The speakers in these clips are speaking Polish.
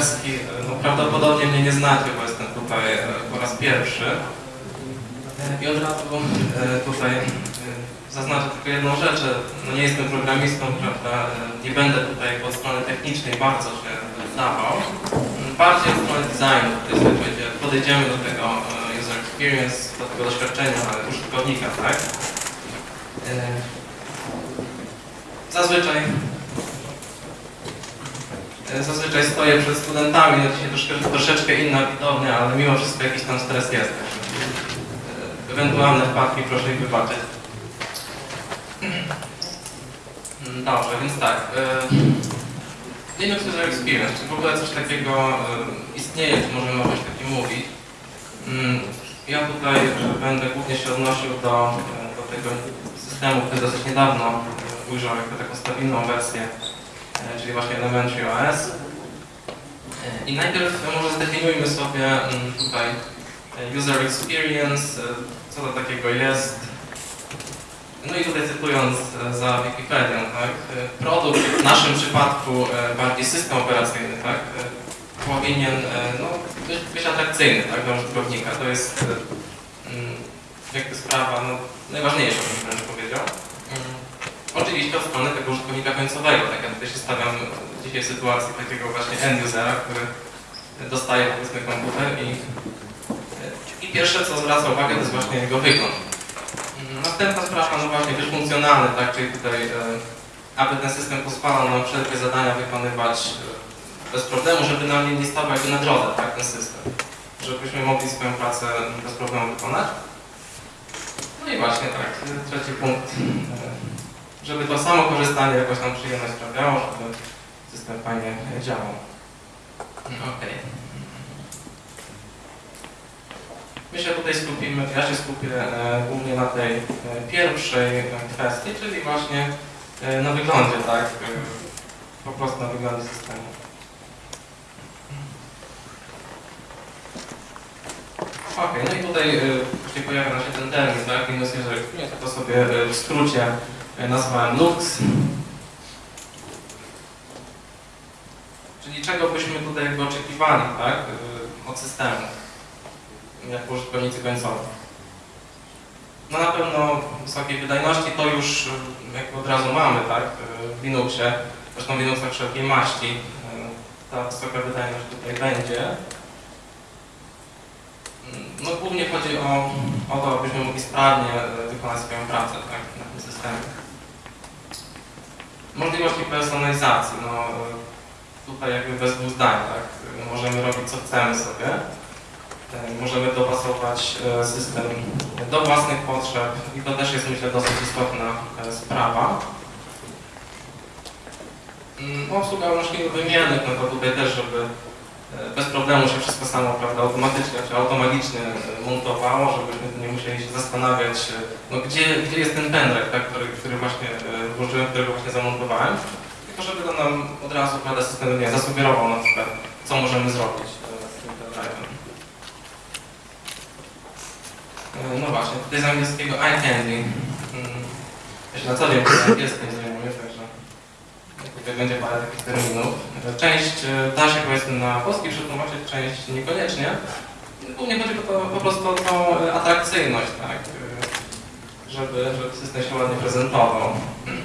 wersji. No, prawdopodobnie mnie nie znacie, bo jestem tutaj e, po raz pierwszy. E, I od razu e, tutaj e, zaznaczę tylko jedną rzecz. No, nie jestem programistą, prawda? e, Nie będę tutaj od strony technicznej bardzo się wdawał. Bardziej od strony designu. Tutaj będzie, podejdziemy do tego e, user experience, do tego doświadczenia użytkownika, tak? E, Zazwyczaj E, Zazwyczaj stoję przed studentami, no dzisiaj troszkę, troszeczkę inna widownia, ale mimo wszystko jakiś tam stres jest. e, Ewentualne wpadki proszę ich wybaczyć. Dobrze, więc tak. e, Linux User Experience, czy w ogóle coś takiego e, istnieje, czy możemy o czymś takim mówić? Mm, Ja tutaj e, będę głównie się odnosił do, e, do tego systemu, który dosyć niedawno e, ujrzał jako taką stabilną wersję e, czyli właśnie Elementary OS. E, I najpierw może zdefiniujmy sobie mm, tutaj e, user experience, e, co to takiego jest. No i tutaj cytując e, za Wikipedią, tak, e, produkt w naszym przypadku e, bardziej system operacyjny, tak, e, powinien e, no, być, być atrakcyjny tak, dla użytkownika. To jest e, mm, jakby sprawa no, najważniejsza, bym wręcz powiedział. Oczywiście od strony tego użytkownika końcowego, tak ja tutaj się stawiam dzisiaj w sytuacji takiego właśnie end-usera, który dostaje powiedzmy komputer i, i pierwsze co zwraca uwagę to jest właśnie jego wygląd. Następna sprawa, no właśnie być funkcjonalny, tak, czyli tutaj e, aby ten system pozwalał nam wszelkie zadania wykonywać e, bez problemu, żeby nam nie stawał jakby na drodze, tak, ten system. Żebyśmy mogli swoją pracę bez problemu wykonać. No i właśnie tak, trzeci punkt. E, żeby to samo korzystanie jakoś nam przyjemność sprawiało, żeby system fajnie działał. Okej. My się tutaj skupimy, ja się skupię e, głównie na tej e, pierwszej e, kwestii, czyli właśnie e, na wyglądzie, tak? E, po prostu na wyglądzie systemu. Okej, no i tutaj e, właśnie pojawia się ten termin, tak? Linux User Experience, to sobie e, w skrócie e, nazwałem Lux. Czyli czego byśmy tutaj jakby oczekiwali, tak? e, Od systemu, jako użytkownicy końcowi. No na pewno wysokiej wydajności to już e, jakby od razu mamy, tak? e, W Linuxie, zresztą w Linuxach wszelkiej maści e, ta wysoka wydajność tutaj będzie. No głównie chodzi o, o to, abyśmy mogli sprawnie e, wykonać swoją pracę tak, na tym systemie. Możliwości personalizacji, no e, tutaj jakby bez dwóch zdań, tak, możemy robić co chcemy sobie. E, Możemy dopasować e, system do własnych potrzeb i to też jest myślę dosyć istotna sprawa. Mm, Obsługa możliwych wymiennych, no to tutaj też, żeby bez problemu się wszystko samo, prawda, automatycznie czy automagicznie e, montowało, żebyśmy nie musieli się zastanawiać, e, no gdzie, gdzie jest ten pendrive, tak, który, który właśnie e, włożyłem, którego właśnie zamontowałem, tylko żeby to nam od razu, prawda, system nie zasugerował na przykład, co możemy zrobić z tym pendrive'em. No właśnie, tutaj z angielskiego iCandy. Mm, Ja się na co dzień angielskim zajmuję, także będzie parę takich terminów. Część e, da się powiedzmy na polski przetłumaczyć, część niekoniecznie. Głównie chodzi o to, po prostu o tą e, atrakcyjność, tak? e, Żeby, żeby system się ładnie prezentował. Mm,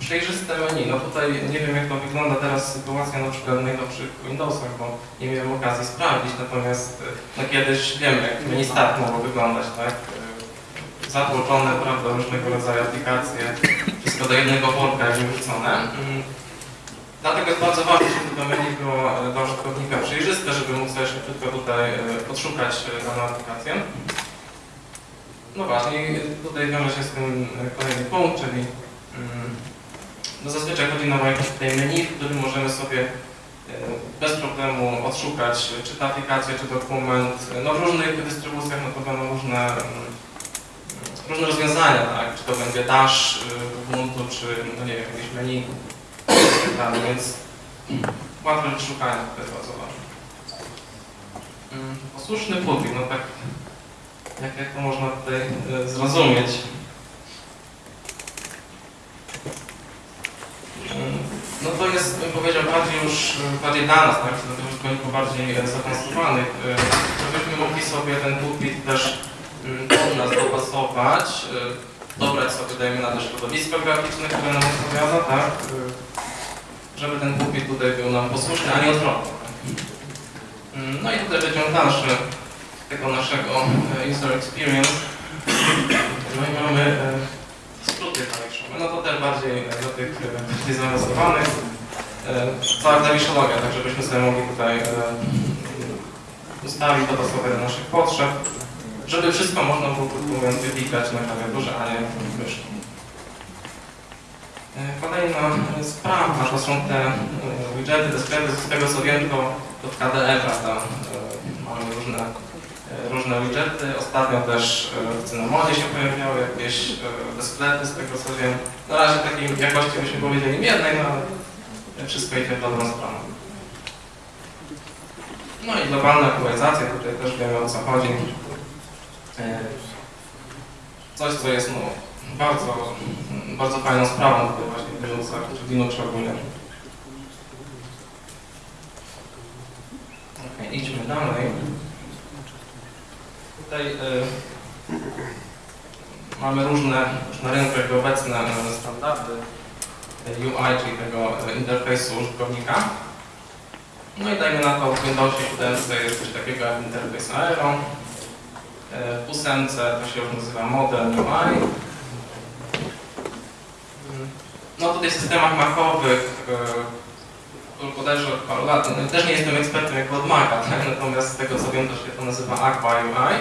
Przejrzyste menu. No tutaj nie wiem jak to wygląda teraz sytuacja na przykład w najnowszych Windowsach, bo nie miałem okazji sprawdzić, natomiast no kiedyś wiem jak menu start mogło wyglądać, tak? Zatłoczone, prawda, różnego rodzaju aplikacje, wszystko do jednego worka jakby wrzucone. Mm, Dlatego jest bardzo ważne, żeby to menu było dla użytkownika przejrzyste, żeby mógł sobie tutaj e, odszukać e, daną aplikację. No właśnie, tutaj wiąże się z tym e, kolejny punkt, czyli mm, no zazwyczaj chodzi nam o tutaj menu, w którym możemy sobie bez problemu odszukać, czy ta aplikacja, czy dokument. No w różnych dystrybucjach no to będą różne, mm, różne rozwiązania, tak? Czy to będzie Dash w Ubuntu, czy no nie wiem, jakieś menu tak, więc łatwość szukania to jest bardzo ważne. Mm, Posłuszny płótnik, no tak jak, jak to można tutaj e, zrozumieć. Mm, No to jest po bardziej już e, bardziej dla nas, tak, dla tych użytkowników bardziej zaawansowanych, e, żebyśmy mogli sobie ten pulpit też nas dopasować, e, dobrać sobie, dajmy na to środowisko graficzne, które nam odpowiada, tak, e, żeby ten pulpit tutaj był nam posłuszny, a nie odwrotnie. tak. Mm, No i tutaj wyciąg dalszy tego naszego e, user experience. No i mamy skróty klawiszowe, no to też bardziej dla tych bardziej zaawansowanych. Cała klawiszologia, tak żebyśmy sobie mogli tutaj ustawić, dopasować do naszych potrzeb, żeby wszystko można było, krótko mówiąc, wyklikać na klawiaturze, a nie myszką. E, Kolejna e, sprawa to są te e, widgety, te sklepy, z tego co wiem to, to KDE, prawda, mamy różne, różne widgety. Ostatnio też w Cynamonie się pojawiały jakieś sklepy, z tego co wiem. Na razie takiej jakości byśmy powiedzieli miernej, no ale wszystko idzie w dobrą stronę. No i globalna aktualizacja, tutaj też wiemy o co chodzi. E, Coś, co jest no, bardzo, bardzo fajną sprawą tutaj właśnie w Linuxach, czy w ogólnie. Idźmy dalej. Tutaj y, mamy różne, już na rynku obecne y, standardy UI, czyli tego interfejsu użytkownika. No i dajmy na to w Windowsie 7 jest coś takiego jak interfejs Aero. Y, W 8 to się już nazywa Model UI. No tutaj w systemach macowych, yy, bodajże od paru lat, no, też nie jestem ekspertem jak od Maca, tak? natomiast z tego co wiem to się to nazywa Aqua UI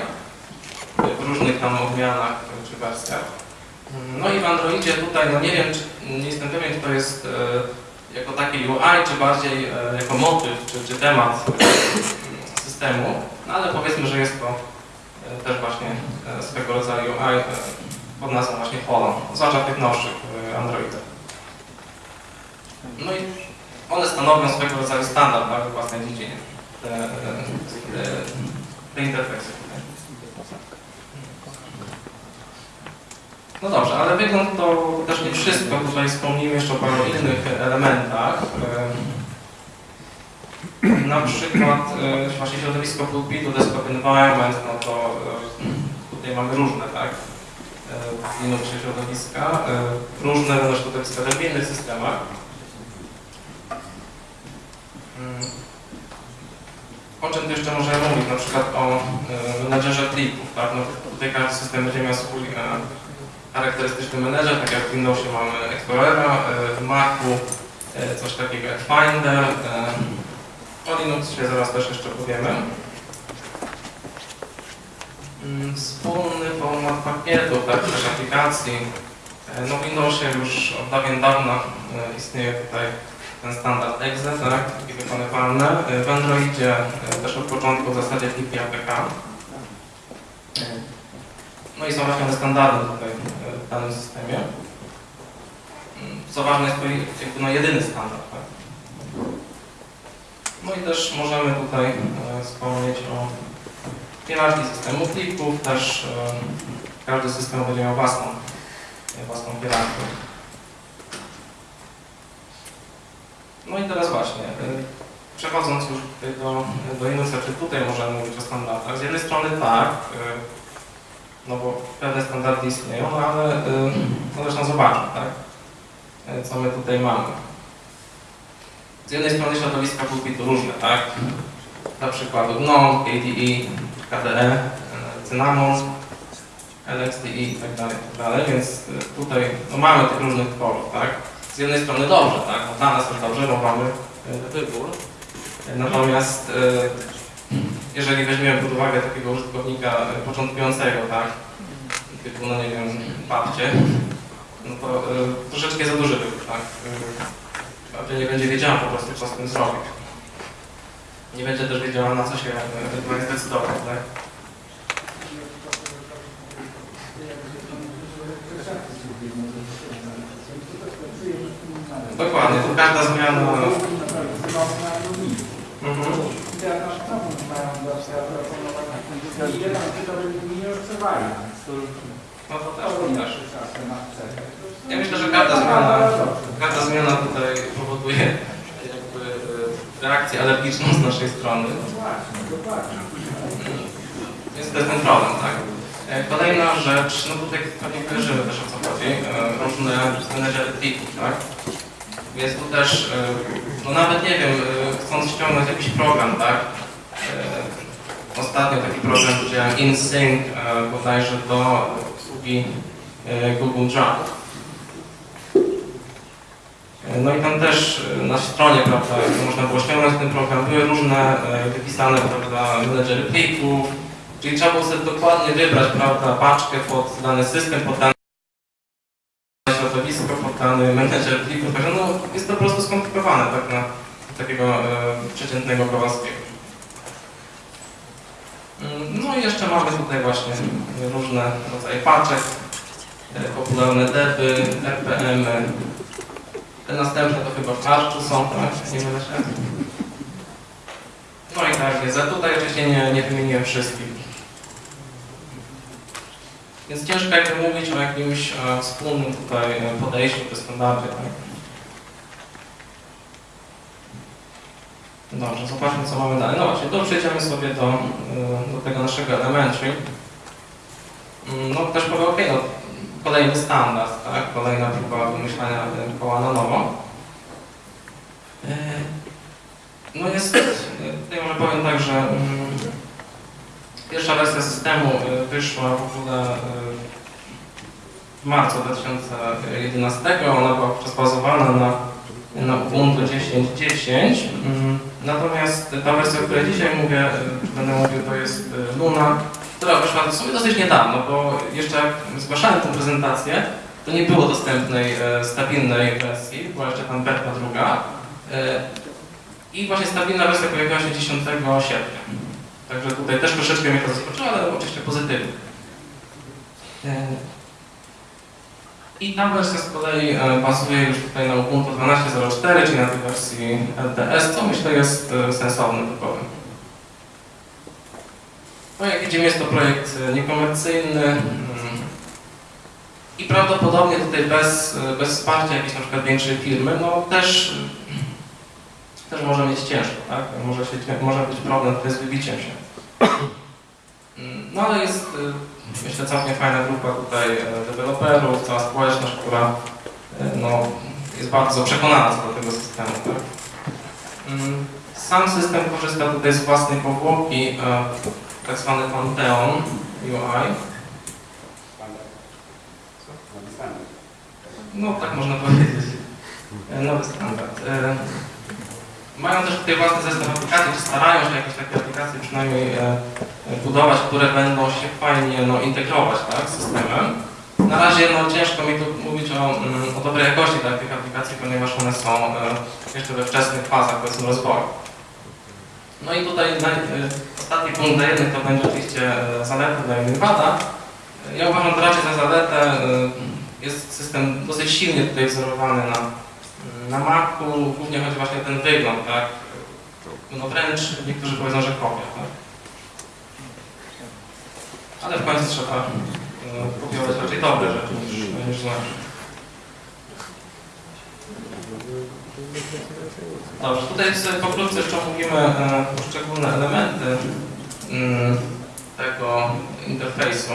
w różnych tam odmianach yy, czy wersjach. Mm, No i w Androidzie tutaj, no nie wiem, czy, nie jestem pewien, czy to jest yy, jako taki UI, czy bardziej yy, jako motyw, czy, czy temat systemu, no ale powiedzmy, że jest to też właśnie yy, swego rodzaju UI yy, pod nazwą właśnie Holo, zwłaszcza tych nowszych Androidach. No i one stanowią swego rodzaju standard tak, w własnej dziedzinie. Te, te, te interfejsy. No dobrze, ale wygląd to też nie wszystko. Tutaj wspomnimy jeszcze o paru innych elementach. Na przykład e, właśnie środowisko pulpitu, desktop environment, no to e, tutaj mamy różne, tak? Linuxie środowiska, różne no, środowiska też w innych systemach. Mm. O czym tu jeszcze możemy mówić? Na przykład o e, menedżerze plików. Tak? No, tutaj każdy system będzie miał swój charakterystyczny menedżer, tak jak w Windowsie mamy Explorera, w Macu coś takiego jak Finder. O Linuxie zaraz też jeszcze powiemy. Mm, Wspólny format pakietu, tak, też aplikacji. E, No w Windowsie już od dawien dawna e, istnieje tutaj ten standard exe, tak, takie wykonywalne. W Androidzie e, też od początku w zasadzie pliki APK. No i są właśnie te standardy tutaj w danym systemie. Mm, Co ważne jest to no jedyny standard, tak. No i też możemy tutaj e, wspomnieć o hierarchii systemu plików, też e, każdy system będzie miał własną, e, własną hierarchię. No i teraz właśnie, przechodząc już do, do Linuxa, czy tutaj możemy mówić o standardach? Z jednej strony tak, no bo pewne standardy istnieją, no ale no zresztą zobaczmy, tak, co my tutaj mamy. Z jednej strony środowiska pulpitu różne, tak, na przykład GNOME, KDE, KDE, Cinnamon, LXDE i tak dalej, tak dalej, więc y, tutaj no, mamy tych różnych tworów, tak. Z jednej strony dobrze, tak, dla nas jest dobrze, bo mamy y, wybór. Y, Natomiast jeżeli weźmiemy pod uwagę takiego użytkownika początkującego, tak, typu, no nie wiem, babcie, no to troszeczkę za duży wybór, tak. Y, Babcia nie będzie wiedziała po prostu, co z tym zrobić. Nie będzie też wiedziała, na co się ewentualnie zdecydować, tak. Dokładnie, tu każda zmiana... Mhm. No to też, to też. Ja myślę, że każda zmiana, każda zmiana tutaj powoduje jakby reakcję alergiczną z naszej strony. Więc to jest ten problem, tak? E, Kolejna rzecz, no tutaj pewnie kojarzymy też o co chodzi, e, różne menedżery plików, tak? Jest tu też, e, no nawet nie wiem, e, chcąc ściągnąć jakiś program, tak? E, Ostatnio taki program widziałem InSync, e, bodajże do usługi e, Google Drive. No i tam też e, na stronie, prawda, można było ściągnąć ten program, były różne e, wypisane, prawda, menedżery plików, czyli trzeba było sobie dokładnie wybrać, prawda, paczkę pod dany system, pod dane środowisko, pod dany menedżer plików, także no jest to po prostu skomplikowane, tak na takiego e, przeciętnego Kowalskiego. Mm, No i jeszcze mamy tutaj właśnie różne rodzaje paczek, e, popularne depy, RPM, -y. Te następne to chyba w karczu są, tak? Nie mylę się. No i tak jest, tutaj oczywiście nie, nie wymieniłem wszystkich. Więc ciężko jakby mówić o jakimś e, wspólnym tutaj e, podejściu do standardzie, tak? Dobrze, zobaczmy co mamy dalej. No właśnie, to przejdziemy sobie do, e, do tego naszego elementary. Mm, No też powiem, ok, no, kolejny standard, tak? Kolejna próba wymyślania koła na nowo. E, No jest, tutaj może powiem tak, że mm, pierwsza wersja systemu e, wyszła w ogóle e, w marcu 2011. Ona była wówczas na, na Ubuntu 10.10. Mm, Natomiast ta wersja, o której dzisiaj mówię, będę mówił, to jest Luna, która wyszła w sumie dosyć niedawno, bo jeszcze zgłaszałem tę prezentację, to nie było dostępnej e, stabilnej wersji, była jeszcze tam beta druga. E, I właśnie stabilna wersja pojawiła się 10 sierpnia. Także tutaj też troszeczkę mnie to zaskoczyło, ale oczywiście pozytywnie. E, I ta wersja z kolei bazuje już tutaj na Ubuntu 12.04, czyli na tej wersji LTS, co myślę jest sensownym wyborem. No jak widzimy jest to projekt e, niekomercyjny mm, i prawdopodobnie tutaj bez, e, bez wsparcia jakiejś na przykład większej firmy, no też, też może mieć ciężko, tak? Może, się, może być problem z wybiciem się. No ale jest e, myślę całkiem fajna grupa tutaj deweloperów, cała społeczność, która no, jest bardzo przekonana co do tego systemu. Tak? Mm, Sam system korzysta tutaj z własnej powłoki, tak zwany Pantheon UI. No tak można powiedzieć. E, Nowy standard. E, Mają też tutaj własny zestaw aplikacji, czy starają się jakieś takie aplikacje przynajmniej e, budować, które będą się fajnie no, integrować tak, z systemem. Na razie no, ciężko mi tu mówić o, mm, o dobrej jakości tak, tych aplikacji, ponieważ one są jeszcze we wczesnych fazach rozwoju. No i tutaj e, ostatni punkt dla jednych to będzie oczywiście e, zaleta, dla innych wada. E, Ja uważam to raczej za zaletę. Jest system dosyć silnie tutaj wzorowany na na Macu głównie chodzi właśnie o ten wygląd, tak? No wręcz niektórzy powiedzą, że kopia, tak? Ale w końcu trzeba kopiować raczej dobre rzeczy niż, niż. Dobrze, tutaj sobie pokrótce jeszcze omówimy e, poszczególne elementy mm, tego interfejsu.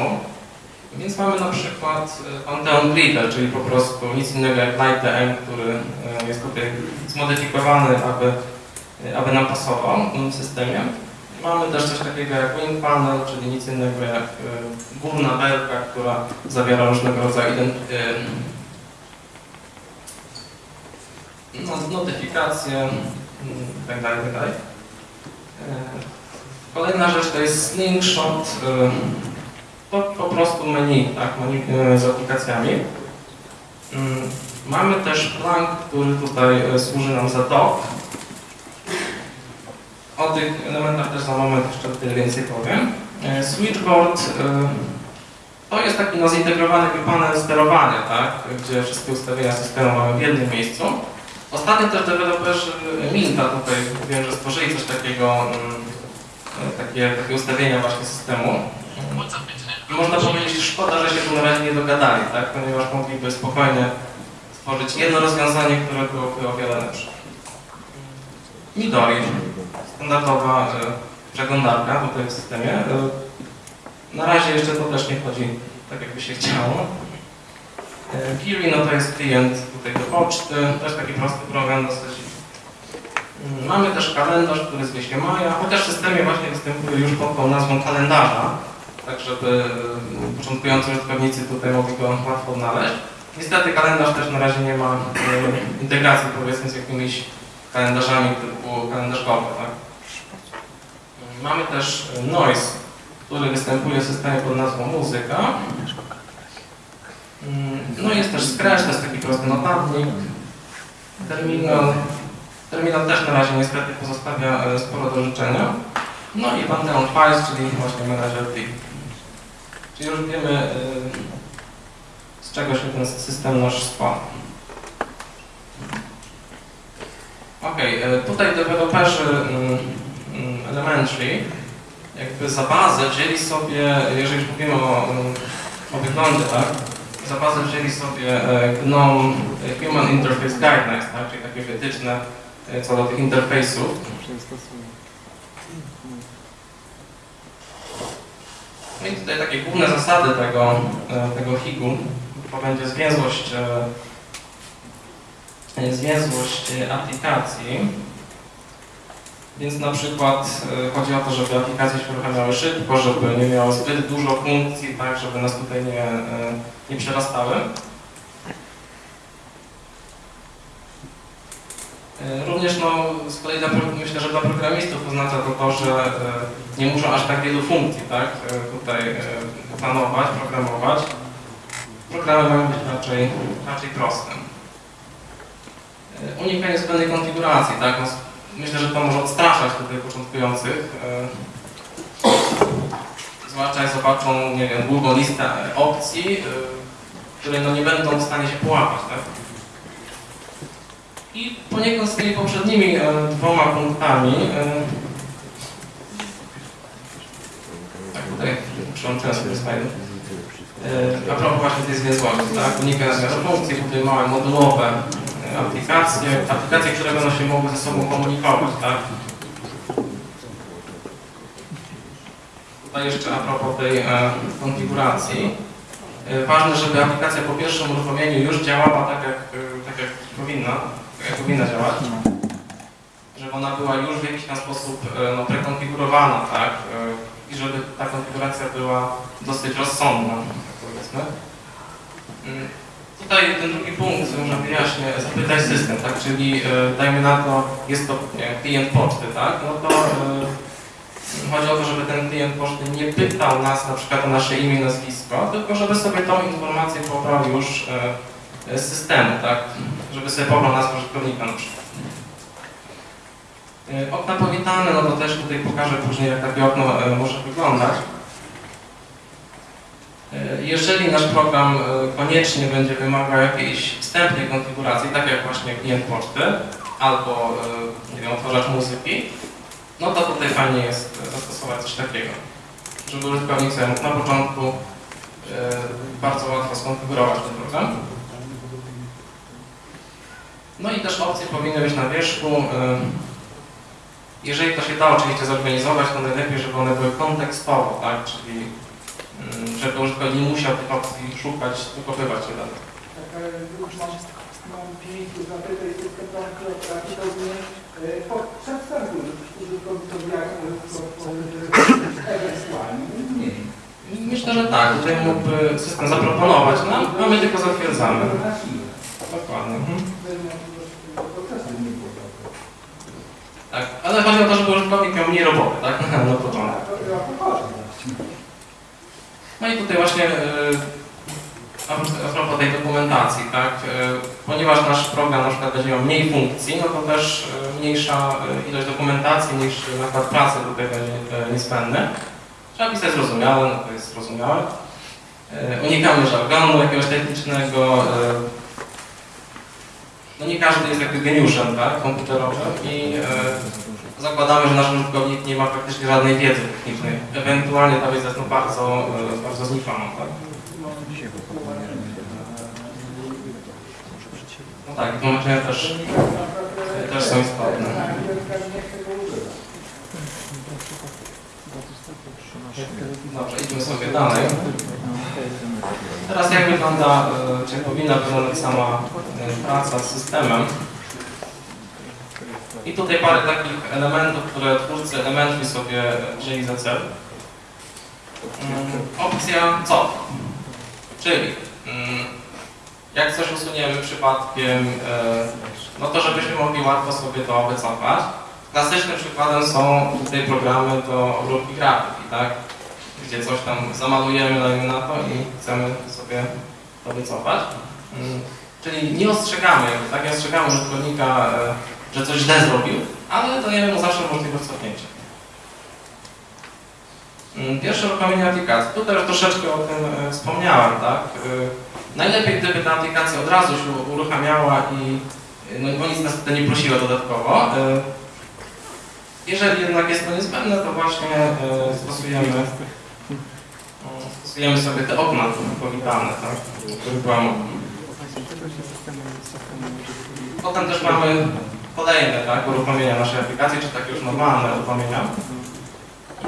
Więc mamy na przykład Pantheon Reader, czyli po prostu nic innego jak LightDM, który e, jest tutaj zmodyfikowany, aby, e, aby nam pasował w systemie. Mamy też coś takiego jak Wing Panel, czyli nic innego jak górna belka, która zawiera różnego rodzaju ident- e, no, notyfikacje mm, itd. itd. E, Kolejna rzecz to jest Slingshot. to po prostu menu, tak, menu e, z aplikacjami. Mm, Mamy też plank, który tutaj e, służy nam za dock. O tych elementach też za moment jeszcze tyle więcej powiem. Switchboard to jest taki no, zintegrowany panel sterowania, tak, gdzie wszystkie ustawienia systemu mamy w jednym miejscu. Ostatnio też deweloperzy Minta tutaj wiem, że stworzyli coś takiego, mm, e, takie, takie ustawienia właśnie systemu. Można powiedzieć, szkoda, że się tu na razie nie dogadali, tak? ponieważ mogliby spokojnie stworzyć jedno rozwiązanie, które byłoby o wiele lepsze. Midori, standardowa e, przeglądarka tutaj w systemie. E, Na razie jeszcze to też nie chodzi tak, jakby się chciało. E, Kiri, no to jest klient tutaj do poczty, też taki prosty program dosyć. Mm, Mamy też kalendarz, który zwie się Maja, chociaż w systemie właśnie występuje już pod tą nazwą kalendarza, tak żeby e, początkujący użytkownicy tutaj mogli go łatwo odnaleźć. Niestety kalendarz też na razie nie ma e, integracji powiedzmy z jakimiś kalendarzami typu kalendarz Google, tak? Mamy też e, Noise, który występuje w systemie pod nazwą muzyka. Mm, No jest też Scratch, to jest taki prosty notatnik. Terminal. Terminal też na razie niestety pozostawia e, sporo do życzenia. No i Pantheon Files, czyli właśnie manager plik. Czyli już wiemy e, z czego się ten system nasz składa. Ok, tutaj deweloperzy mm, mm, Elementary jakby za bazę wzięli sobie, jeżeli już mówimy o, o wyglądzie, tak, za bazę wzięli sobie e, GNOME Human Interface Guidelines, tak, czyli takie wytyczne e, co do tych interfejsów. No i tutaj takie główne zasady tego, e, tego HIG-u to będzie zwięzłość, zwięzłość aplikacji. Więc na przykład e, chodzi o to, żeby aplikacje się uruchamiały szybko, żeby nie miały zbyt dużo funkcji, tak, żeby nas tutaj nie, e, nie przerastały. E, Również no, z kolei dla, myślę, że dla programistów oznacza to to, że nie muszą aż tak wielu funkcji tak, tutaj planować, programować. Programy mają być raczej, raczej proste. Unikanie zbędnej konfiguracji, tak? Myślę, że to może odstraszać tutaj początkujących. e, Zwłaszcza jak zobaczą, nie wiem, długą listę e, opcji, e, które no nie będą w stanie się połapać, tak? I poniekąd z tymi poprzednimi dwoma punktami, tak tutaj przyłączyłem sobie a propos właśnie tej zwięzłości, tak? Zmiany funkcji, tutaj małe modułowe aplikacje, aplikacje, które będą się mogły ze sobą komunikować, tak? Tutaj jeszcze a propos tej e, konfiguracji. E, ważne, żeby aplikacja po pierwszym uruchomieniu już działała tak jak, e, tak jak powinna, tak jak powinna działać. Żeby ona była już w jakiś tam sposób e, no, prekonfigurowana, tak? E, I żeby ta konfiguracja była dosyć rozsądna, tak powiedzmy. Tutaj ten drugi punkt, może wyjaśnię, zapytać system, tak? Czyli e, dajmy na to, jest to klient poczty, tak? No to e, chodzi o to, żeby ten klient poczty nie pytał nas na przykład o nasze imię nazwisko, tylko żeby sobie tą informację pobrał już e, z systemu, tak? Żeby sobie pobrał nazwę użytkownika na przykład. Okna powitane, no to też tutaj pokażę później, jak takie okno może wyglądać. E, Jeżeli nasz program e, koniecznie będzie wymagał jakiejś wstępnej konfiguracji, tak jak właśnie klient poczty albo e, nie wiem, muzyki, no to tutaj fajnie jest zastosować coś takiego, żeby użytkownik sobie mógł na początku bardzo łatwo skonfigurować ten program. No i też opcje powinny być na wierzchu. Jeżeli to się da oczywiście zorganizować, to najlepiej, żeby one były kontekstowo, tak? Czyli żeby użytkownik nie musiał tych opcji szukać, wykopywać się dalej. Tak, e, już mam, mam pięć zapytań system tam kreacji, to mnie przedstawił użytkownikowi jak e, ewentualnie. Nie. Myślę, że tak. Tutaj mógłby system zaproponować nam, a my tylko zatwierdzamy. Dokładnie. Mhm. Tak, ale chodzi o to, żeby użytkownik miał mniej roboty, tak? Na początek. No i tutaj właśnie e, a propos tej dokumentacji, tak? e, Ponieważ nasz program na przykład będzie miał mniej funkcji, no to też e, mniejsza ilość dokumentacji, mniejszy nakład pracy tutaj będzie niezbędny. Trzeba pisać zrozumiałe, no to jest zrozumiałe. Unikamy żargonu jakiegoś technicznego. No nie każdy jest jakby geniuszem, tak, komputerowym i zakładamy, że nasz użytkownik nie ma praktycznie żadnej wiedzy technicznej. Ewentualnie ta wiedza jest no bardzo, e, bardzo znikoma, tak. No tak, tłumaczenia też, też są istotne. Dobrze, idźmy sobie dalej. Teraz jak wygląda, e, czy powinna wyglądać sama e, praca z systemem? I tutaj parę takich elementów, które twórcy elementów sobie wzięli za cel. Mm, Opcja co? Czyli mm, jak coś usuniemy przypadkiem, e, no to żebyśmy mogli łatwo sobie to wycofać. Klasycznym przykładem są tutaj programy do obróbki grafiki, tak? Gdzie coś tam zamalujemy, dajmy na to i chcemy sobie to wycofać. Mm, Czyli nie ostrzegamy, tak? Nie ostrzegamy użytkownika, e, że coś źle zrobił, ale dajemy mu zawsze możliwość cofnięcia. Mm, Pierwsze uruchomienie aplikacji. Tutaj już troszeczkę o tym e, wspomniałem, tak? E, Najlepiej gdyby ta aplikacja od razu się uruchamiała i e, no, bo nic nas tutaj nie prosiła dodatkowo. Jeżeli jednak jest to niezbędne, to właśnie stosujemy, stosujemy sobie te okna powitalne, tak? Potem też mamy kolejne tak, uruchomienia naszej aplikacji, czy takie już normalne uruchomienia.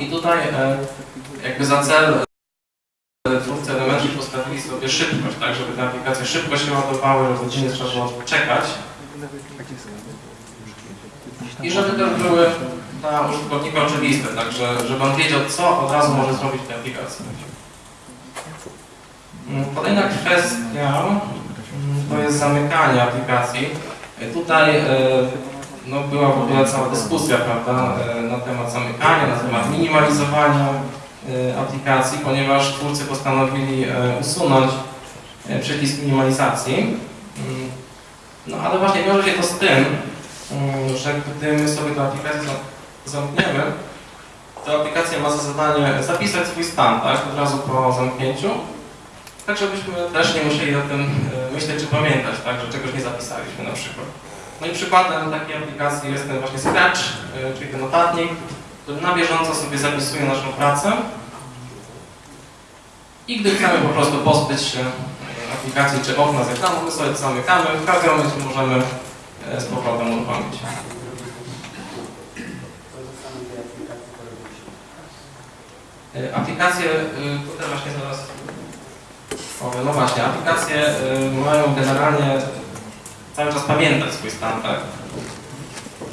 I tutaj e, jakby za cel e, twórcy elementów postawili sobie szybkość, tak, żeby te aplikacje szybko się ładowały, nie trzeba było czekać. I żeby też były dla użytkownika oczywiste, tak, że, żeby on wiedział, co od razu może zrobić w tej aplikacji. Mm, Kolejna kwestia mm, to jest zamykanie aplikacji. E, Tutaj e, no, była w ogóle cała dyskusja prawda, e, na temat zamykania, na temat minimalizowania aplikacji, ponieważ twórcy postanowili usunąć przycisk minimalizacji. Mm, No ale właśnie wiąże się to z tym, mm, że gdy my sobie tę aplikację za- zamkniemy, to aplikacja ma za zadanie zapisać swój stan, tak, od razu po zamknięciu, tak żebyśmy też nie musieli o tym myśleć czy pamiętać, tak, że czegoś nie zapisaliśmy na przykład. No i przykładem takiej aplikacji jest ten właśnie Scratch, e, czyli ten notatnik, który na bieżąco sobie zapisuje naszą pracę i gdy chcemy po prostu pozbyć się e, aplikacji czy okna z ekranu, my sobie zamykamy, w każdym momencie możemy e, z powrotem uruchomić. Aplikacje, tutaj właśnie zaraz no właśnie, aplikacje y, mają generalnie cały czas pamiętać swój stan, tak?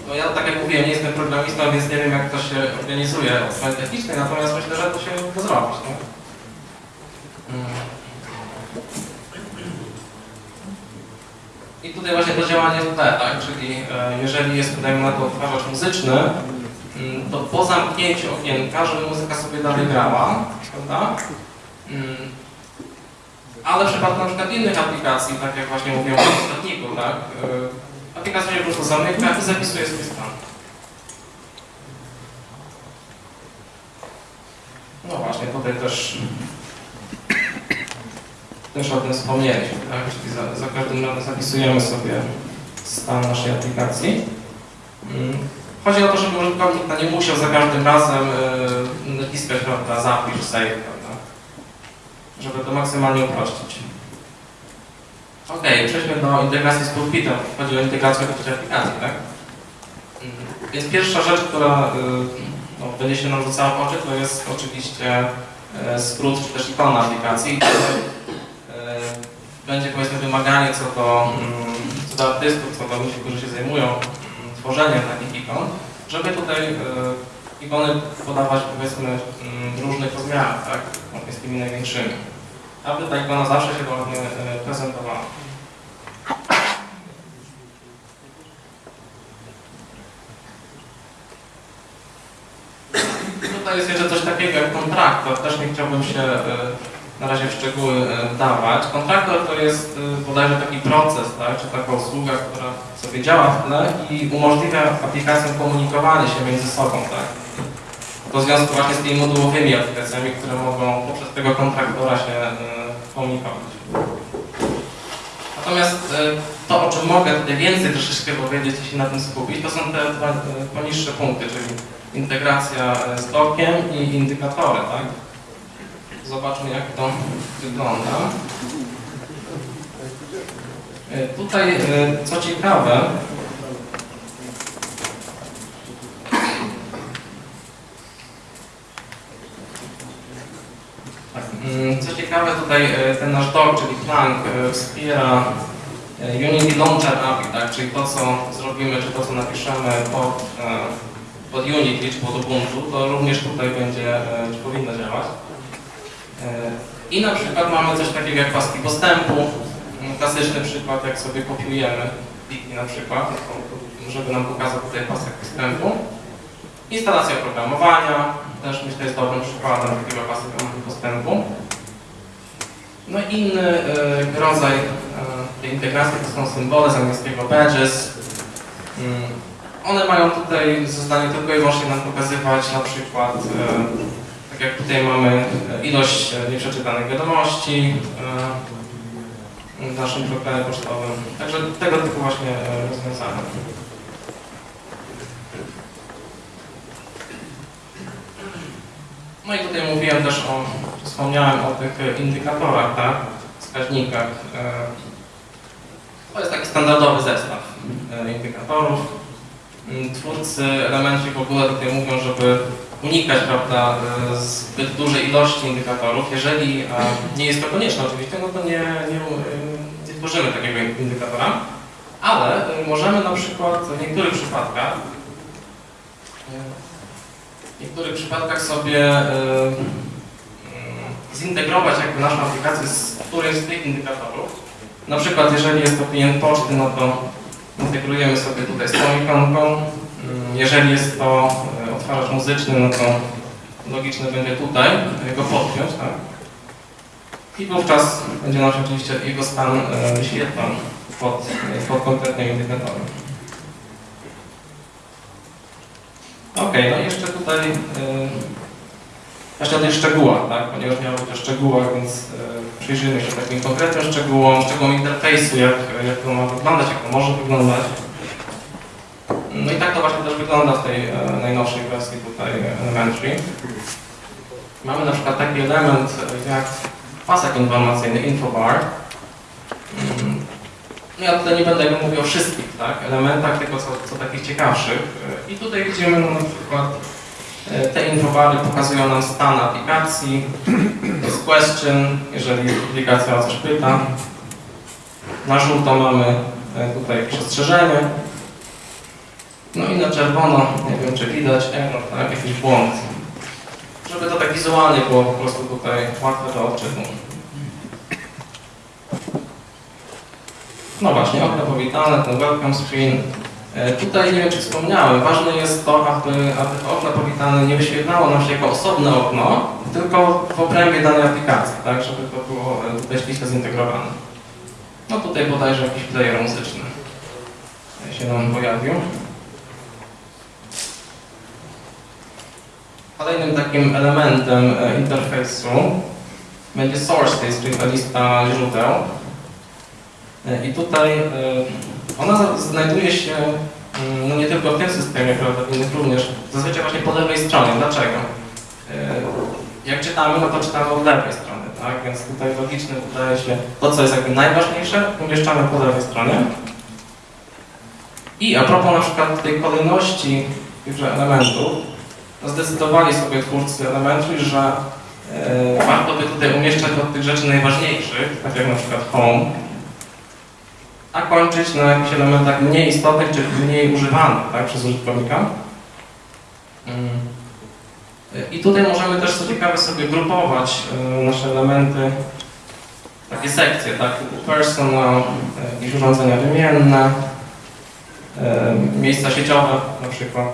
No ja tak jak mówiłem, nie jestem programistą, więc nie wiem jak to się organizuje od strony technicznej, natomiast myślę, że to się da zrobić? Mm. I tutaj właśnie to działanie T, tak? Czyli e, jeżeli jest, dajmy na to, odtwarzacz muzyczny, mm, to po zamknięciu okienka, żeby muzyka sobie dalej grała, prawda? Ale w przypadku na przykład innych aplikacji, tak jak właśnie mówiłem o ostatniku, tak? y, Aplikacja się po prostu zamyka i zapisuje swój stan. No właśnie, tutaj też też o tym wspomnieliśmy, tak? Czyli za, za każdym razem zapisujemy sobie stan naszej aplikacji. Mm. Chodzi o to, żeby użytkownik no, nie musiał za każdym razem y, naciskać, prawda, zapisz, save? Żeby to maksymalnie uprościć. Ok, przejdźmy do integracji z pulpitem. Chodzi o integrację do aplikacji, tak? Mm, Więc pierwsza rzecz, która y, no, będzie się nam rzucała w oczy, to jest oczywiście e, skrót czy też ikona aplikacji. E, Będzie powiedzmy wymaganie co do, mm, co do artystów, co do ludzi, którzy się zajmują mm, tworzeniem takich ikon, żeby tutaj e, ikony podawać powiedzmy mm, różnych rozmiarach, tak? Z tymi największymi. Aby ta ikona zawsze się ładnie prezentowała. Tutaj jest jeszcze coś takiego jak kontraktor. Też nie chciałbym się e, na razie w szczegóły e, wdawać. Kontraktor to jest e, bodajże taki proces, tak, czy taka usługa, która sobie działa w tle i umożliwia aplikacjom komunikowanie się między sobą, tak. To związku właśnie z tymi modułowymi aplikacjami, które mogą poprzez tego kontraktora się e, komunikować. Natomiast e, to, o czym mogę tutaj więcej troszeczkę powiedzieć i się na tym skupić, to są te dwa e, poniższe punkty, czyli integracja e, z dokiem i indykatory, tak? Zobaczmy jak to wygląda. E, Tutaj, e, co ciekawe, tutaj e, ten nasz dock, czyli Plank, e, wspiera e, Unity Launcher API, tak? czyli to, co zrobimy, czy to, co napiszemy pod, pod Unity, czy pod Ubuntu, to również tutaj będzie, czy powinno działać. I na przykład mamy coś takiego jak paski postępu, Mm, klasyczny przykład, jak sobie kopiujemy pliki na przykład, żeby nam pokazał tutaj pasek postępu. Instalacja oprogramowania, też myślę jest dobrym przykładem takiego pasek postępu. No i inny e, rodzaj e, tej integracji to są symbole z angielskiego badges. Mm, One mają tutaj za zadanie tylko i wyłącznie nam pokazywać na przykład, e, tak jak tutaj mamy ilość nieprzeczytanych wiadomości w naszym programie pocztowym. Także tego typu właśnie rozwiązania. No i tutaj mówiłem też o, wspomniałem o tych indykatorach, tak, wskaźnikach. E, To jest taki standardowy zestaw e, indykatorów. Mm, Twórcy elementy w ogóle tutaj mówią, żeby unikać prawda, e, zbyt dużej ilości indykatorów. Jeżeli nie jest to konieczne oczywiście, no to nie, nie, nie tworzymy takiego indykatora, ale możemy na przykład w niektórych przypadkach niektórych przypadkach sobie e, mm, zintegrować jakby naszą aplikację z którymś z tych indykatorych. Na przykład jeżeli jest to klient poczty, no to integrujemy sobie tutaj z tą ikonką. Mm, Jeżeli jest to e, odtwarzacz muzyczny, no to logiczne będzie tutaj go podpiąć, tak? I wówczas będzie nam oczywiście jego stan e, wyświetlał pod, pod konkretnym indykatorem. Okej, no i jeszcze tutaj yy, właśnie o tych szczegółach, tak? Ponieważ miało być o szczegółach, więc yy, przyjrzyjmy się takim konkretnym szczegółom, szczegółom interfejsu, jak, jak to ma wyglądać, jak to może wyglądać. No i tak to właśnie też wygląda w tej e, najnowszej wersji tutaj e, Elementary. Mamy na przykład taki element jak pasek informacyjny, infobar. Mm, no ja tutaj nie będę mówił o wszystkich tak, elementach, tylko co, co takich ciekawszych. E, I tutaj widzimy no, na przykład e, te infobary pokazują nam stan aplikacji, jest question, jeżeli aplikacja o coś pyta. Na żółto mamy e, tutaj jakieś ostrzeżenie. No i na czerwono, nie wiem czy widać, error, tak, jakiś błąd. Żeby to tak wizualnie było po prostu tutaj łatwe do odczytu. No właśnie, okno powitane, ten welcome screen. E, Tutaj nie wiem, czy wspomniałem, ważne jest to, aby, aby okno powitane nie wyświetlało nam się jako osobne okno, tylko w obrębie danej aplikacji, tak, żeby to było e, tutaj ściśle zintegrowane. No tutaj bodajże jakiś player muzyczny się nam pojawił. Kolejnym takim elementem e, interfejsu będzie source list, czyli ta lista źródeł. I tutaj e, ona znajduje się mm, no nie tylko w tym systemie, prawda, w innych również, zazwyczaj właśnie po lewej stronie. Dlaczego? E, Jak czytamy, no to czytamy od lewej strony, tak? Więc tutaj logiczne wydaje się to, co jest jakby najważniejsze, umieszczamy po lewej stronie. I a propos na przykład tej kolejności tychże elementów, zdecydowali sobie twórcy elementów, że e, warto by tutaj umieszczać od tych rzeczy najważniejszych, tak jak na przykład home, a kończyć na jakichś elementach mniej istotnych, czy mniej używanych tak, przez użytkownika. Mm. I tutaj możemy też co ciekawe sobie grupować e, nasze elementy, takie sekcje, tak, typu personal, jakieś urządzenia wymienne, e, miejsca sieciowe na przykład.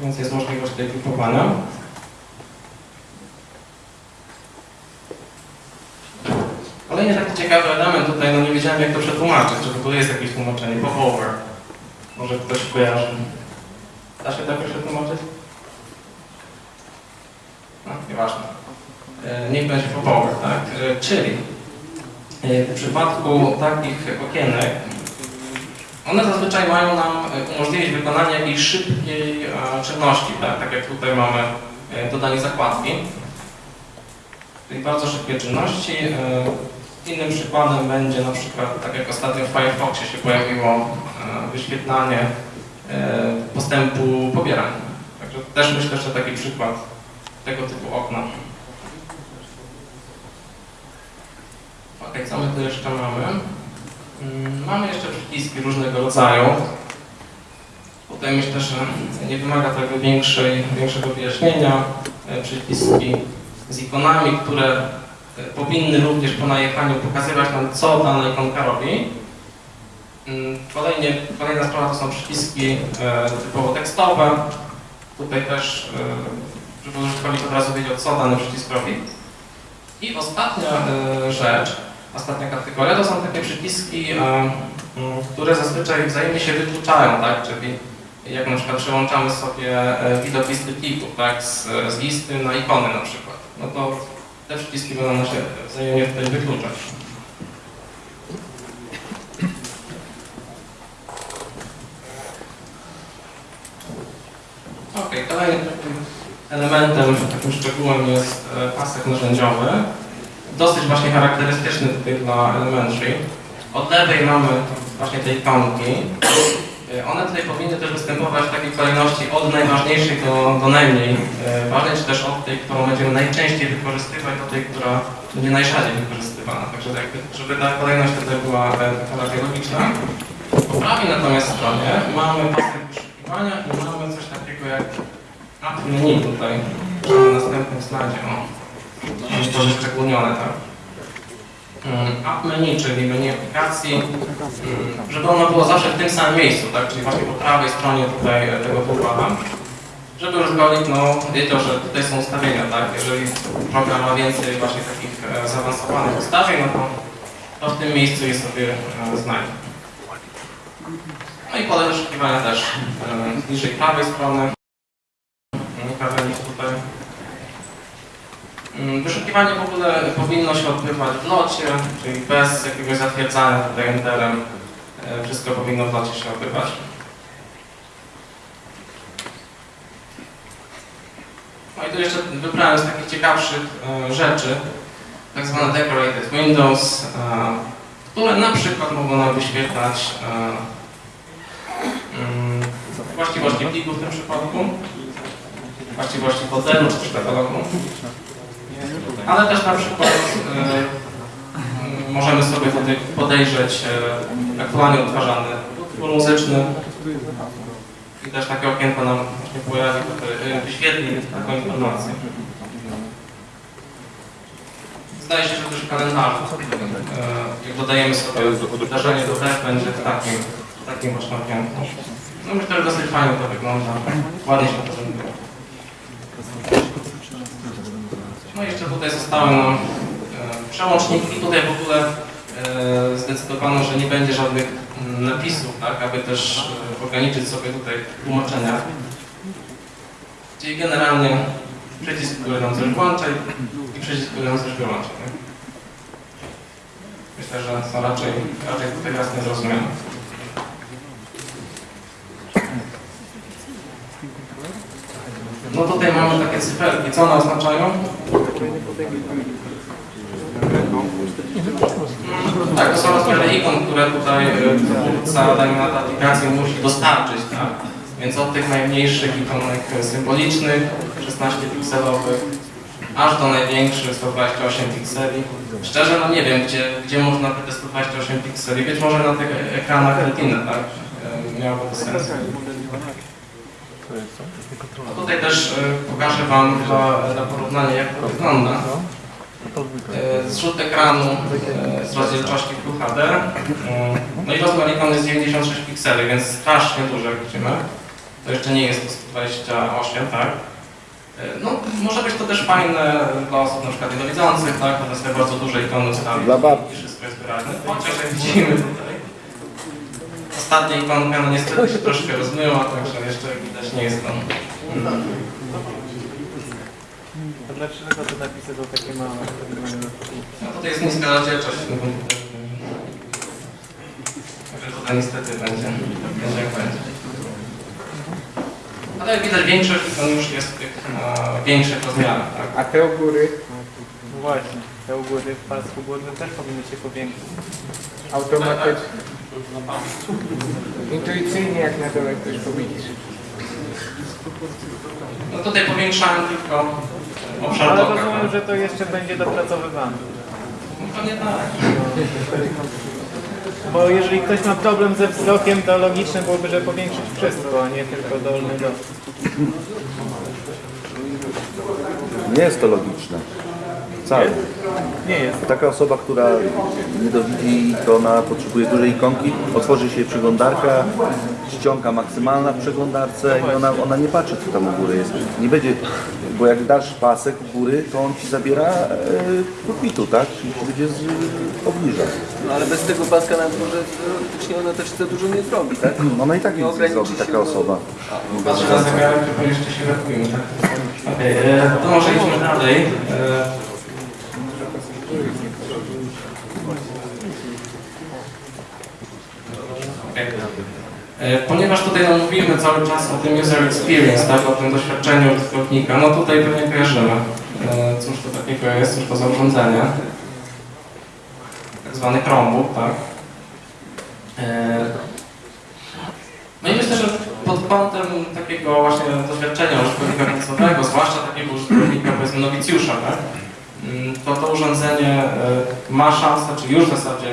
Więc jest możliwość tutaj grupowania. Kolejny taki ciekawy element tutaj, no nie wiedziałem jak to przetłumaczyć, czy w ogóle jest jakieś tłumaczenie, popover. Może ktoś kojarzy. Da się tak przetłumaczyć? No, nieważne. E, Niech będzie popover, tak? Czyli e, w przypadku takich okienek one zazwyczaj mają nam e, umożliwić wykonanie jakiejś szybkiej czynności, tak? tak jak tutaj mamy dodanie zakładki. Czyli bardzo szybkie czynności. Innym przykładem będzie na przykład, tak jak ostatnio w Firefoxie się pojawiło e, wyświetlanie e, postępu pobierania. Także też myślę, że taki przykład tego typu okna. Okej, co my tu jeszcze mamy? Mm, Mamy jeszcze przyciski różnego rodzaju. Tutaj myślę, że nie wymaga tego większej, większego wyjaśnienia. E, Przyciski z ikonami, które powinny również po najechaniu pokazywać nam, co dana ikonka robi. Mm, Kolejnie, kolejna sprawa to są przyciski e, typowo tekstowe. Tutaj też, e, żeby użytkownik od razu wiedział, co dany przycisk robi. I ostatnia e, rzecz, ostatnia kategoria, to są takie przyciski, e, m, które zazwyczaj wzajemnie się wykluczają, tak? Czyli jak na przykład przełączamy sobie e, widok listy plików, tak? Z, z listy na ikony na przykład. No to te przyciski będą nam się wzajemnie tutaj wykluczać. Okej, kolejnym elementem, takim szczegółem jest e, pasek narzędziowy. Dosyć właśnie charakterystyczny tutaj dla Elementary. Od lewej mamy właśnie te ikonki. E, One tutaj powinny też występować w takiej kolejności od najważniejszej do, do najmniej e, ważnej, czy też od tej, którą będziemy najczęściej wykorzystywać, do tej, która będzie najrzadziej wykorzystywana. Także jakby, żeby ta kolejność tutaj była e, taka logiczna. Po prawej natomiast stronie mamy pasek wyszukiwania i mamy coś takiego jak app menu tutaj, na następnym slajdzie. O. Jest to wyszczególnione, tak? Mm, App menu, czyli menu aplikacji, mm, żeby ono było zawsze w tym samym miejscu, tak? Czyli właśnie po prawej stronie tutaj e, tego toolbara. Żeby użytkownik no, wiedział, że tutaj są ustawienia, tak? Jeżeli program ma więcej właśnie takich e, zaawansowanych ustawień, no to, to w tym miejscu je sobie e, znajdzie. No i pole wyszukiwania też e, niżej prawej strony. Kawałek tutaj. Mm, Wyszukiwanie w ogóle powinno się odbywać w locie, czyli bez jakiegoś zatwierdzania tutaj enterem. E, Wszystko powinno w locie się odbywać. No i tu jeszcze wybrałem z takich ciekawszych e, rzeczy, tak zwane decorated windows, e, które na przykład mogą nam wyświetlać mm, właściwości pliku w tym przypadku, właściwości fotelu czy też katalogu. Ale też na przykład e, możemy sobie podejrzeć e, aktualnie odtwarzany utwór muzyczny i też takie okienko nam właśnie pojawi, tutaj, e, wyświetli taką informację. Zdaje się, że też w kalendarzu, e, jak dodajemy sobie wydarzenie do też będzie w takim, takim właśnie okienku. No myślę, że dosyć fajnie to wygląda, ładnie się to prezentuje. No jeszcze tutaj zostały nam e, przełączniki. Tutaj w ogóle e, zdecydowano, że nie będzie żadnych mm, napisów, tak, aby też e, ograniczyć sobie tutaj tłumaczenia. Czyli generalnie przycisk, który nam coś włącza i- przycisk, który nam coś wyłącza. Myślę, że są raczej, raczej tutaj jasne zrozumiane. No tutaj mamy takie cyferki. Co one oznaczają? Tak, to są rozmiary ikon, które tutaj e, twórca dajmy na to aplikację musi dostarczyć, tak? Więc od tych najmniejszych ikonek symbolicznych, 16 pikselowych, aż do największych 128 pikseli. Szczerze, no nie wiem, gdzie, gdzie można te 128 pikseli, być może na tych ekranach Retina, tak? E, Miałoby to sens. No tutaj też e, pokażę Wam dla, dla porównania, jak to wygląda. E, Zrzut ekranu e, z rozdzielczości Full HD. E, No i rozmiar ikony jest 96 pikseli, więc strasznie duży, jak widzimy. To jeszcze nie jest to 128, tak? E, No, może być to też fajne dla osób na przykład niedowidzących, tak? One sobie bardzo duże ikony ustawić i wszystko jest wyraźne. Chociaż jak widzimy tutaj, ostatnia ikonka no niestety się troszkę rozmyła, także jeszcze jak widać nie jest to. Mm. A dlaczego te napisy są takie małe? No tutaj jest niska rozdzielczość. Także tutaj niestety będzie, będzie jak będzie. Ale jak widać większość ikon już jest w tych e, większych rozmiarach, tak? A te u góry No właśnie, te u góry w pasku górnym też powinny się powiększyć. automatycznie. Intuicyjnie jak na dole ktoś powiedzieć. No tutaj powiększałem tylko obszar Ale doka. rozumiem, że to jeszcze będzie dopracowywane. No pewnie tak. Bo jeżeli ktoś ma problem ze wzrokiem, to logiczne byłoby, że powiększyć wszystko, a nie tylko dolny do. Nie jest to logiczne. Wcale. Nie jest. Taka osoba, która nie dowidzi, to ona potrzebuje dużej ikonki, otworzy się przeglądarka, ściąga maksymalna w przeglądarce i ona, ona nie patrzy, co tam u góry jest. Nie będzie, bo jak dasz pasek u góry, to on ci zabiera e, pulpitu, tak? Czyli ci będzie z, obniża. No ale bez tego paska na górze teoretycznie ona też za dużo nie zrobi, tak? Ona i tak nic nie zrobi, taka osoba. Patrzę na zegarek, tylko jeszcze się ratujemy. Tak? Okej, e, to może idźmy dalej. E, Ponieważ tutaj no, mówimy cały czas o tym user experience, tak, o tym doświadczeniu użytkownika, no tutaj pewnie kojarzymy, e, cóż to takiego jest, cóż to za urządzenie. Tak zwany Chromebook, tak. E, no i myślę, że pod kątem takiego właśnie doświadczenia użytkownika końcowego, zwłaszcza takiego użytkownika powiedzmy nowicjusza, tak? Mm, to to urządzenie ma szansę, czy już w zasadzie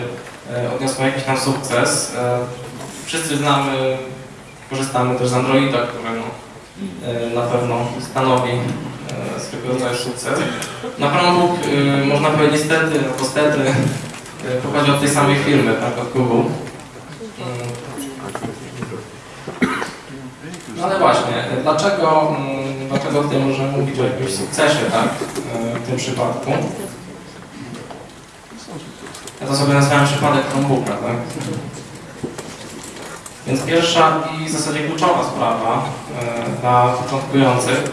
odniosło jakiś tam sukces. Wszyscy znamy, korzystamy też z Androida, który no, e, na pewno stanowi e, swego rodzaju sukces. Na Chromebook e, można powiedzieć niestety, stety, e, pochodzi od tej samej firmy, tak, od Google. No ale właśnie, dlaczego, mm, dlaczego tutaj możemy mówić o jakimś sukcesie, tak, w tym przypadku? Ja to sobie nazwałem przypadek Chromebooka, tak? Więc pierwsza i w zasadzie kluczowa sprawa e, dla początkujących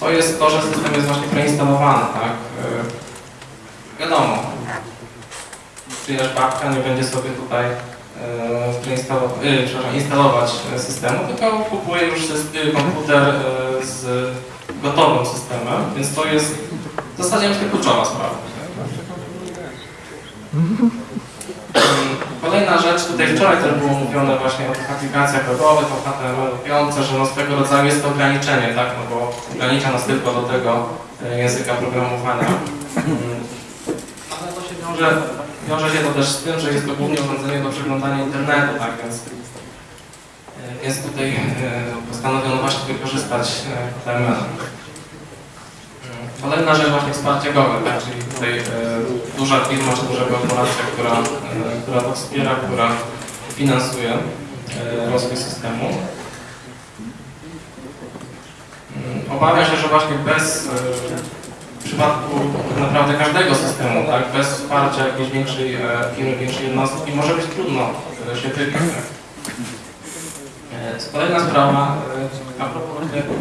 to jest to, że system jest właśnie preinstalowany, tak? E, wiadomo, czyjaś babka nie będzie sobie tutaj przepraszam, instalować systemu, tylko kupuje już syst- komputer z gotowym systemem, więc to jest w zasadzie kluczowa sprawa. Kolejna rzecz, tutaj wczoraj też było mówione właśnie o tych aplikacjach webowych, o HTML5, że no rodzaju jest to ograniczenie, tak, no bo ogranicza nas tylko do tego e, języka programowania. Mm, Ale to się wiąże, wiąże się to też z tym, że jest to głównie urządzenie do przeglądania internetu, tak, więc, e, więc tutaj e, postanowiono właśnie wykorzystać e, HTML. Kolejna rzecz właśnie wsparcie Google, tak? czyli tutaj e, duża firma czy duża korporacja, która, e, która to wspiera, która finansuje e, rozwój systemu. Mm, Obawiam się, że właśnie bez, e, w przypadku tak naprawdę każdego systemu, tak? bez wsparcia jakiejś większej e, firmy, większej jednostki, może być trudno e, się wybić. Tak? E, Kolejna sprawa, e, a propos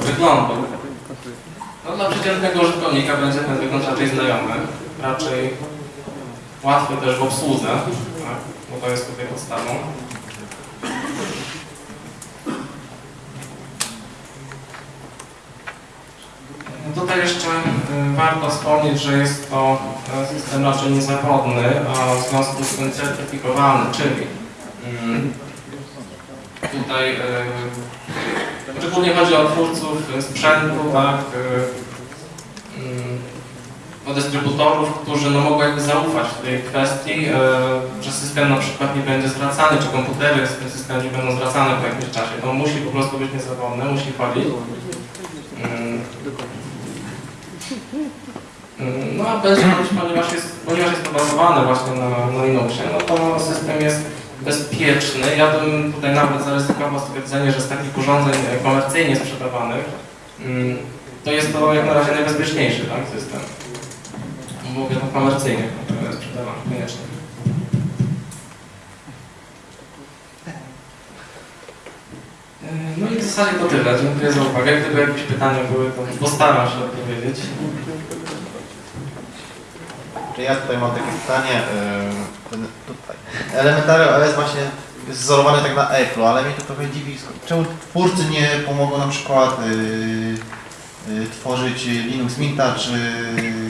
wyglądu. Dla przeciętnego użytkownika będzie ten wygląd raczej znajomy, raczej łatwy też w obsłudze, tak, bo to jest tutaj podstawą. Tutaj jeszcze y, warto wspomnieć, że jest to e, system raczej niezawodny, a w związku z tym certyfikowany, czyli tutaj y, Szczególnie chodzi o twórców sprzętu, tak, y, mm, o dystrybutorów, którzy no, mogą jakby zaufać w tej kwestii, e, że system na przykład nie będzie zwracany, czy komputery z tym systemem nie będą zwracane po jakimś czasie. To musi po prostu być niezawodne, musi chodzić. Mm. Mm, No a chodzić, ponieważ jest, ponieważ jest to bazowane właśnie na, na Linuxie, no to system jest bezpieczny. Ja bym tutaj nawet zaryzykował stwierdzenie, że z takich urządzeń e, komercyjnie sprzedawanych mm, to jest to jak na razie najbezpieczniejszy tak, system. Mówię to komercyjnie e, sprzedawany, koniecznie. E, No i w zasadzie to tyle. Dziękuję za uwagę. Gdyby jakieś pytania były, to postaram się odpowiedzieć. Czy ja tutaj mam takie pytanie, ten- tutaj. Elementary OS właśnie jest wzorowany tak na Apple, ale mnie to trochę dziwi, czemu twórcy nie pomogą na przykład yy, yy, tworzyć Linux Minta czy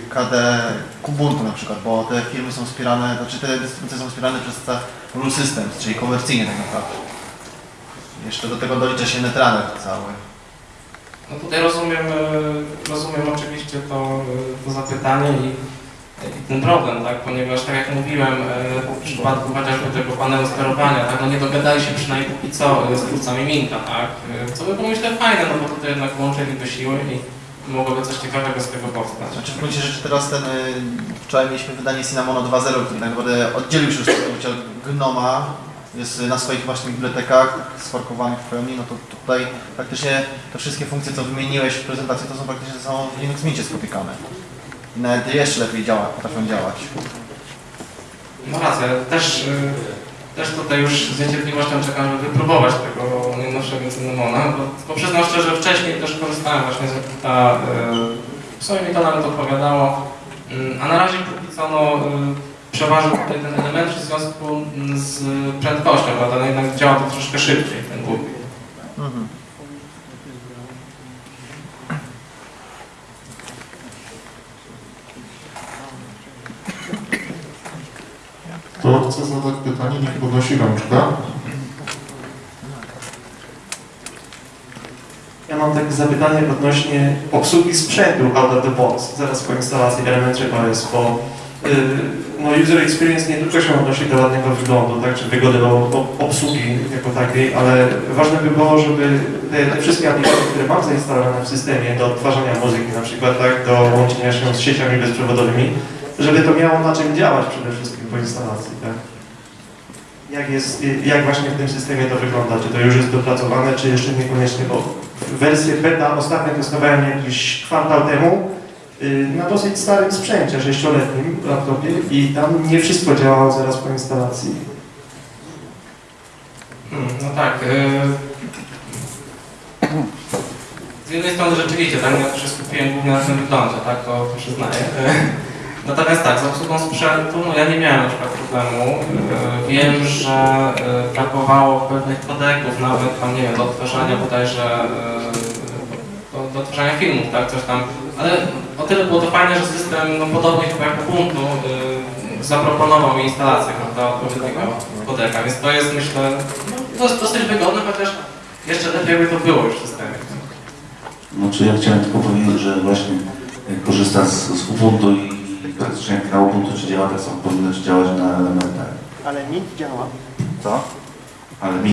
KD Kubuntu na przykład, bo te firmy są wspierane, znaczy te dystrybucje są wspierane przez ca- Rule Systems, czyli komercyjnie tak naprawdę. Jeszcze do tego dolicza się Netrunner cały. No tutaj rozumiem, e, rozumiem oczywiście to, e, to zapytanie i ten problem, tak? Ponieważ tak jak mówiłem, e, w przypadku chociażby tego panelu sterowania, tak, no nie dogadali się przynajmniej póki co e, z twórcami Minta, tak? E, Co by było myślę fajne, no bo tutaj jednak łączyliby siły i mogłoby coś ciekawego z tego powstać. Znaczy w gruncie rzeczy teraz ten, wczoraj mieliśmy wydanie Cinnamono 2.0, który tak naprawdę oddzielił się już od Gnoma, jest na swoich właśnie bibliotekach sforkowanych w pełni, no to tutaj praktycznie te wszystkie funkcje, co wymieniłeś w prezentacji, to są praktycznie są w Linux Mincie skopikane. I nawet jeszcze lepiej działa, potrafią działać. No racja, też, y, też tutaj już z niecierpliwością czekam, żeby wypróbować tego najnowszego Cinnamona, bo, bo przyznam szczerze, wcześniej też korzystałem właśnie z Rekruta, y, w sumie mi to nawet odpowiadało, Y, a na razie póki co no, y, przeważył tutaj ten element w związku z prędkością, prawda, no jednak działa to troszkę szybciej, ten Google. Kto chce zadać pytanie, niech podnosi rączkę. Ja mam takie zapytanie odnośnie obsługi sprzętu out of the box, zaraz po instalacji Elementary OS, bo y, no, user experience nie tylko się odnosi do ładnego wyglądu, tak, czy wygody obsługi jako takiej, ale ważne by było, żeby te, te wszystkie aplikacje, które mam zainstalowane w systemie do odtwarzania muzyki na przykład, tak, do łączenia się z sieciami bezprzewodowymi, żeby to miało na czym działać przede wszystkim po instalacji. Jak, jest, jak właśnie w tym systemie to wygląda? Czy to już jest dopracowane, czy jeszcze niekoniecznie? Bo wersję beta ostatnio testowałem jakiś kwartał temu yy, na dosyć starym sprzęcie, sześcioletnim laptopie i tam nie wszystko działało zaraz po instalacji. Hmm, no tak. y, Z jednej strony rzeczywiście, tak, ja też skupiłem głównie na tym wyglądzie, tak, to przyznaję. Natomiast tak, z obsługą sprzętu, no ja nie miałem na przykład problemu. Y, Wiem, że y, brakowało pewnych kodeków, nawet tam, nie wiem, do odtwarzania bodajże, y, do, do odtwarzania filmów, tak, coś tam. Ale o tyle było to fajne, że system, no podobnie chyba jak Ubuntu, zaproponował mi instalację, prawda, odpowiedniego kodeka, więc to jest, myślę, no, dosyć, wygodne, chociaż jeszcze lepiej by to było już w systemie. Znaczy ja chciałem tylko powiedzieć, że właśnie jak korzysta z, z Ubuntu i praktycznie jak na Ubuntu czy działa, tak samo powinno czy działać na elementach. Ale nic działa. Co? Ale mi,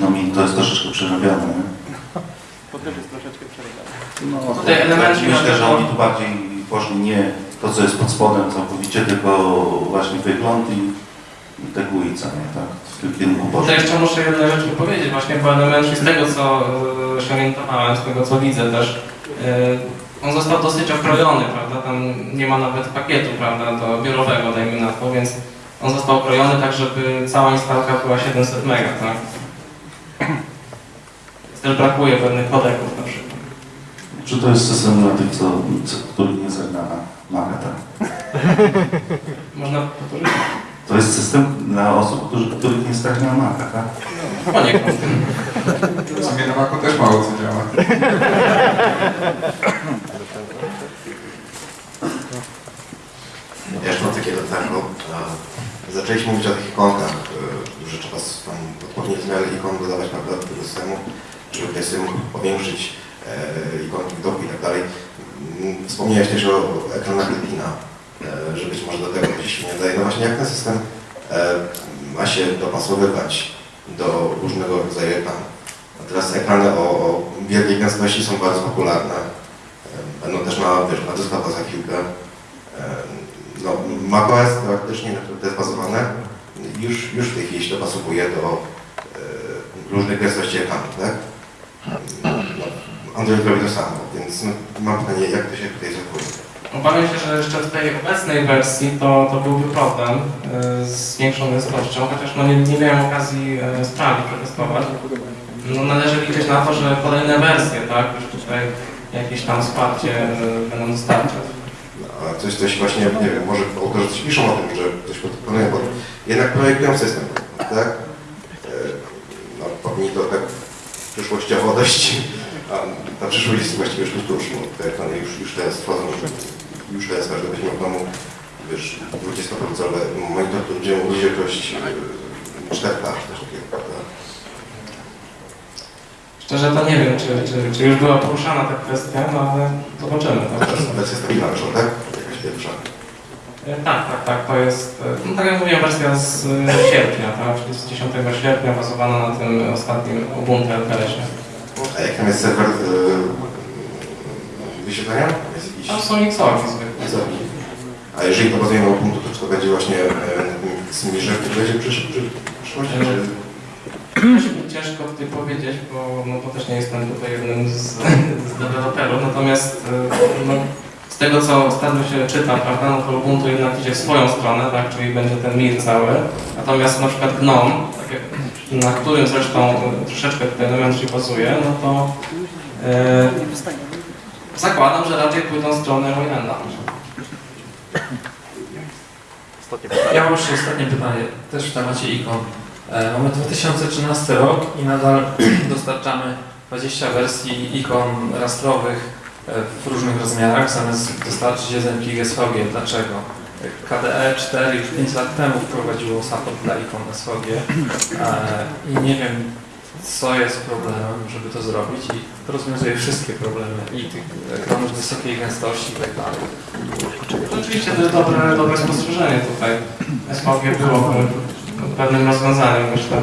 no mi to jest troszeczkę przerabiane. nie? To też jest troszeczkę przerywane. No, Tutaj tak, elementy myślę, że oni tu bardziej poszli nie to, co jest pod spodem całkowicie, tylko właśnie wygląd i, i te co nie, tak? W tym kierunku Tutaj poszli. jeszcze muszę jedną rzecz powiedzieć, właśnie po elemencie z tego co y, się orientowałem, z tego co widzę też, y, on został dosyć okrojony, prawda, tam nie ma nawet pakietu, prawda, do biurowego, dajmy na to, więc on został okrojony tak, żeby cała instalka była 700 MB, tak? Też brakuje pewnych kodeków na przykład. Czy to jest system dla tych, co, co, których nie zagna na Maca, tak? Można powtórzyć? To jest system dla osób, którzy, których nie stać na Maca, tak? Poniekąd. W sumie na Macu też mało co działa. Ja już mam takie. Zaczęliśmy mówić o tych ikonkach, e, że trzeba tam odpowiednie zmiany ikon dodawać prawda, do systemu, żeby ten system powiększyć e, ikonki widoku i tak dalej. Mm, Wspomniałeś też o ekranach Retina, e, że być może do tego gdzieś nie daje. No właśnie jak ten system ma się dopasowywać do różnego rodzaju ekranów. A teraz ekrany o, o wielkiej gęstości są bardzo popularne. Będą też na, wiesz, na dyskach za chwilkę. E, macOS praktycznie, na którym to jest bazowane, już, już w tej chwili się dopasowuje do e, różnych gęstości ekranu, tak? Android robi to samo, więc no, mam pytanie, jak to się tutaj zachowuje? Obawiam się, że jeszcze w tej obecnej wersji to, to byłby problem y, z większą gęstością, chociaż no nie, nie miałem okazji y, sprawdzić, przetestować. No, należy liczyć na to, że kolejne wersje, tak, już tutaj jakieś tam wsparcie będą dostarczać. Coś, coś właśnie, nie wiem, może autorzy coś piszą o tym, że coś planują, bo jednak projektują system, tak? E, No, powinni to tak przyszłościowo dość, a ta przyszłość jest właściwie już tuż, no, te ekrany już, już teraz wchodzą, już teraz każdy będzie miał w domu, wiesz, 20-procentowe monitor, który będzie mógł wielkość 4K, czy coś takiego, prawda? Szczerze to nie wiem, czy, czy, czy już była poruszana ta kwestia, no ale zobaczymy. Tak? Wersja stabilna wyszła, tak? Pierwsza. E, Tak, tak, tak, to jest, e, no tak jak mówiłem, wersja z e, sierpnia, tak, czyli z 10 sierpnia bazowana na tym ostatnim Ubuntu LTS-ie. A jak tam jest serwer y, wyświetlania? Jakiś... Tam są Xorki zwykle. A jeżeli to bazuje na Ubuntu, to czy to będzie właśnie e, z Mirze, który będzie w w przyszłości? Ciężko tutaj powiedzieć, bo, no, bo też nie jestem tutaj jednym z, z deweloperów, natomiast no, z tego co ostatnio się czyta, prawda, no to Ubuntu jednak idzie w swoją stronę, tak, czyli będzie ten mir cały, natomiast na przykład GNOME, na którym zresztą troszeczkę tutaj Elementary bazuje, no to e, zakładam, że raczej pójdą w stronę Wayanda. Ja jeszcze ostatnie pytanie, też w temacie ikon. E, Mamy 2013 rok i nadal dostarczamy 20 wersji ikon rastrowych w różnych rozmiarach, zamiast dostarczyć jeden plik SVG. Dlaczego? KDE 4 już 5 lat temu wprowadziło support dla ikon SVG e, i nie wiem, co jest problemem, żeby to zrobić i to rozwiązuje wszystkie problemy i tych ekranów wysokiej gęstości i tak dalej. Rzeczywiście to jest dobre, dobre spostrzeżenie tutaj. SVG było pewnym rozwiązaniem, myślę.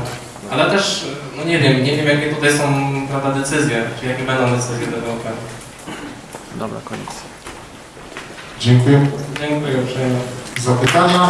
Ale też, no nie wiem, nie wiem jakie tutaj są prawda, decyzje, czy jakie będą decyzje deweloperów. Dziękuję Dziękuję uprzejmie. za pytania.